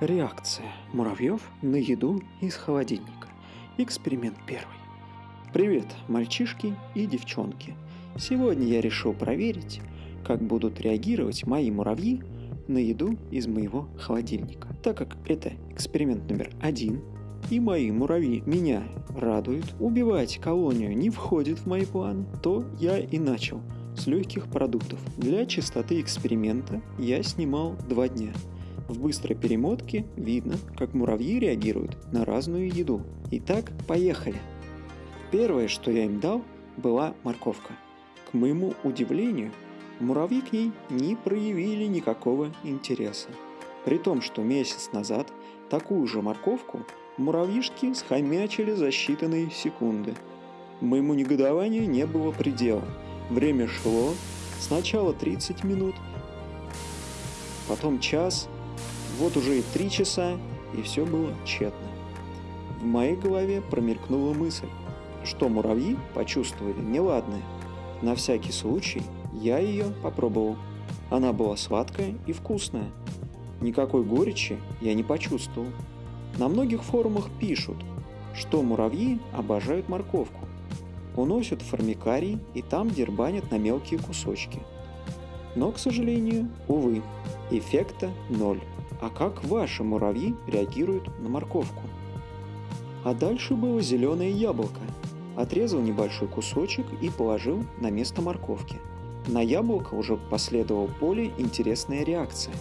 Реакция муравьев на еду из холодильника. Эксперимент первый. Привет, мальчишки и девчонки. Сегодня я решил проверить, как будут реагировать мои муравьи на еду из моего холодильника. Так как это эксперимент номер один, и мои муравьи меня радуют, убивать колонию не входит в мои планы, то я и начал с легких продуктов. Для чистоты эксперимента я снимал два дня – в быстрой перемотке видно, как муравьи реагируют на разную еду. Итак, поехали. Первое, что я им дал, была морковка. К моему удивлению, муравьи к ней не проявили никакого интереса. При том, что месяц назад такую же морковку муравьишки схомячили за считанные секунды. Моему негодованию не было предела. Время шло, сначала 30 минут, потом час, вот уже и три часа, и все было тщетно. В моей голове промелькнула мысль, что муравьи почувствовали неладное. На всякий случай я ее попробовал. Она была сладкая и вкусная. Никакой горечи я не почувствовал. На многих форумах пишут, что муравьи обожают морковку. Уносят в формикарий и там дербанят на мелкие кусочки. Но, к сожалению, увы, эффекта ноль. А как ваши муравьи реагируют на морковку? А дальше было зеленое яблоко. Отрезал небольшой кусочек и положил на место морковки. На яблоко уже последовала более интересная реакция.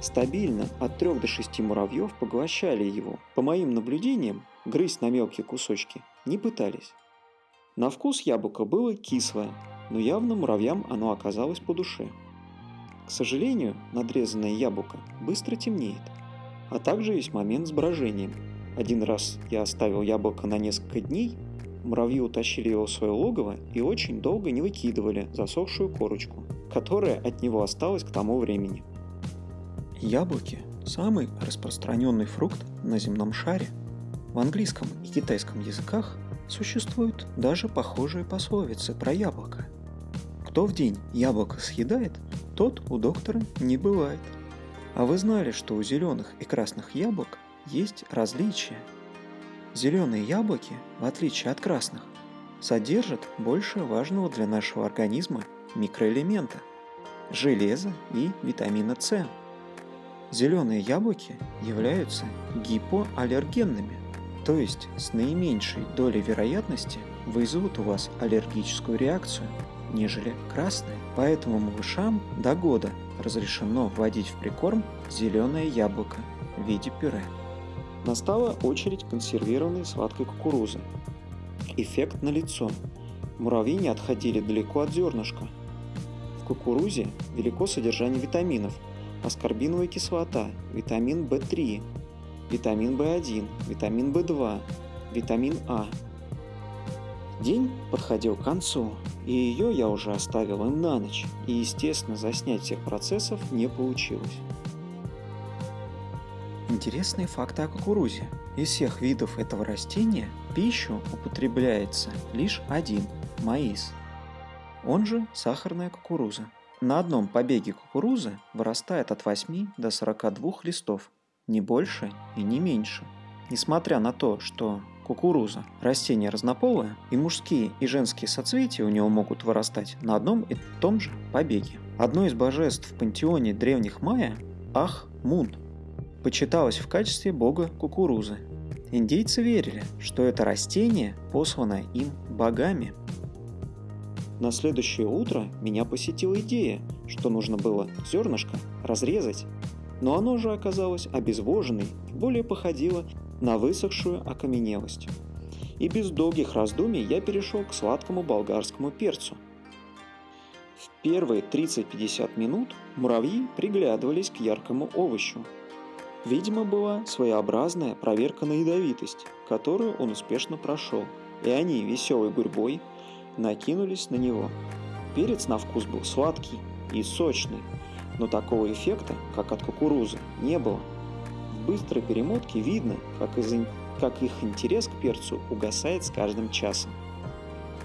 Стабильно от 3 до 6 муравьев поглощали его. По моим наблюдениям, грызть на мелкие кусочки не пытались. На вкус яблоко было кислое, но явно муравьям оно оказалось по душе. К сожалению, надрезанное яблоко быстро темнеет. А также есть момент с брожением. Один раз я оставил яблоко на несколько дней, муравьи утащили его в свое логово и очень долго не выкидывали засохшую корочку, которая от него осталась к тому времени. Яблоки – самый распространенный фрукт на земном шаре. В английском и китайском языках существуют даже похожие пословицы про яблоко. Кто в день яблоко съедает, тот у доктора не бывает. А вы знали, что у зеленых и красных яблок есть различия? Зеленые яблоки, в отличие от красных, содержат больше важного для нашего организма микроэлемента – железа и витамина С. Зеленые яблоки являются гипоаллергенными, то есть с наименьшей долей вероятности вызовут у вас аллергическую реакцию – нежели красные. Поэтому малышам до года разрешено вводить в прикорм зеленое яблоко в виде пюре. Настала очередь консервированной сладкой кукурузы. Эффект налицо. Муравьи не отходили далеко от зернышка. В кукурузе велико содержание витаминов, аскорбиновая кислота, витамин В3, витамин В1, витамин В2, витамин А. День подходил к концу, и ее я уже оставил им на ночь, и естественно заснять всех процессов не получилось. Интересные факты о кукурузе. Из всех видов этого растения пищу употребляется лишь один – маис. Он же сахарная кукуруза. На одном побеге кукурузы вырастает от 8 до 42 листов, не больше и не меньше. Несмотря на то, что кукуруза. Растение разнополое, и мужские и женские соцветия у него могут вырастать на одном и том же побеге. Одно из божеств в пантеоне древних майя – Ах-Мун – почиталось в качестве бога кукурузы. Индейцы верили, что это растение послано им богами. На следующее утро меня посетила идея, что нужно было зернышко разрезать, но оно же оказалось обезвоженной более походило на высохшую окаменелость. И без долгих раздумий я перешел к сладкому болгарскому перцу. В первые 30-50 минут муравьи приглядывались к яркому овощу. Видимо, была своеобразная проверка на ядовитость, которую он успешно прошел, и они веселой гурьбой накинулись на него. Перец на вкус был сладкий и сочный, но такого эффекта, как от кукурузы, не было – быстрой перемотке видно, как, из, как их интерес к перцу угасает с каждым часом.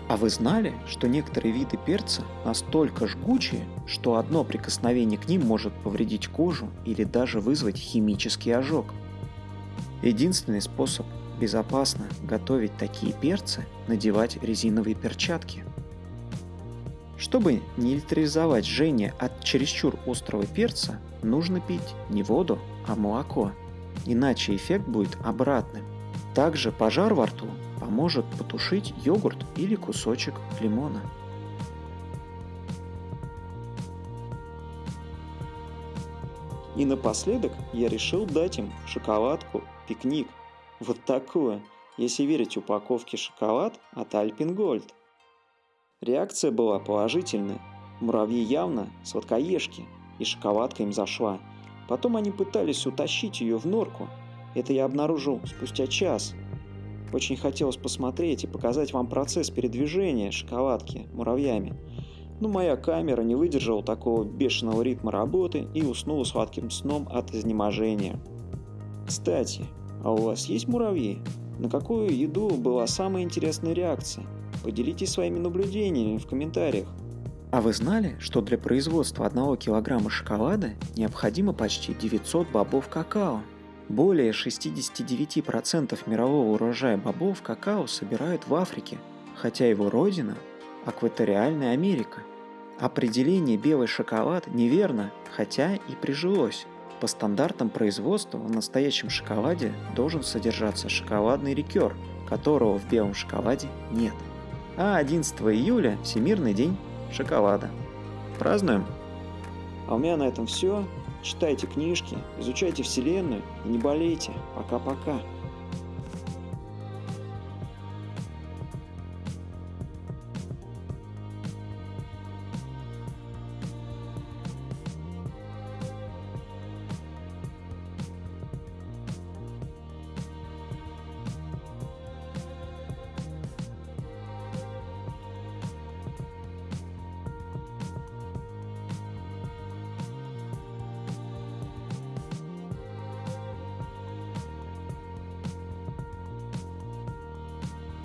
А вы знали, что некоторые виды перца настолько жгучие, что одно прикосновение к ним может повредить кожу или даже вызвать химический ожог? Единственный способ безопасно готовить такие перцы – надевать резиновые перчатки. Чтобы нейтрализовать жжение от чересчур острого перца, нужно пить не воду, а молоко, иначе эффект будет обратным. Также пожар во рту поможет потушить йогурт или кусочек лимона. И напоследок я решил дать им шоколадку пикник. Вот такую, если верить упаковке шоколад от Alpen Gold. Реакция была положительная. Муравьи явно сладкоежки, и шоколадка им зашла. Потом они пытались утащить ее в норку. Это я обнаружил спустя час. Очень хотелось посмотреть и показать вам процесс передвижения шоколадки муравьями. Но моя камера не выдержала такого бешеного ритма работы и уснула сладким сном от изнеможения. Кстати, а у вас есть муравьи? На какую еду была самая интересная реакция? Поделитесь своими наблюдениями в комментариях. А вы знали, что для производства 1 килограмма шоколада необходимо почти 900 бобов какао? Более 69% мирового урожая бобов какао собирают в Африке, хотя его родина – экваториальная Америка. Определение «белый шоколад» неверно, хотя и прижилось. По стандартам производства в настоящем шоколаде должен содержаться шоколадный ликер, которого в белом шоколаде нет. А 11 июля – Всемирный день шоколада. Празднуем? А у меня на этом все. Читайте книжки, изучайте Вселенную и не болейте. Пока-пока.